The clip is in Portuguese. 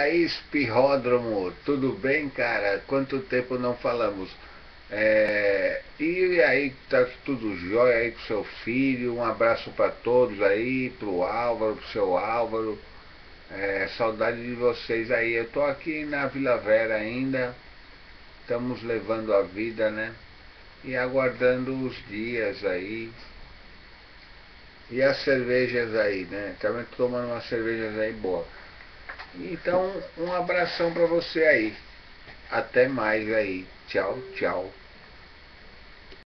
aí, espirródromo, tudo bem, cara? Quanto tempo não falamos? É, e aí, tá tudo jóia aí com seu filho? Um abraço para todos aí, pro Álvaro, pro seu Álvaro. É, saudade de vocês aí. Eu tô aqui na Vila Vera ainda. Estamos levando a vida, né? E aguardando os dias aí. E as cervejas aí, né? Também tomando umas cervejas aí boas. Então, um abração para você aí. Até mais aí. Tchau, tchau.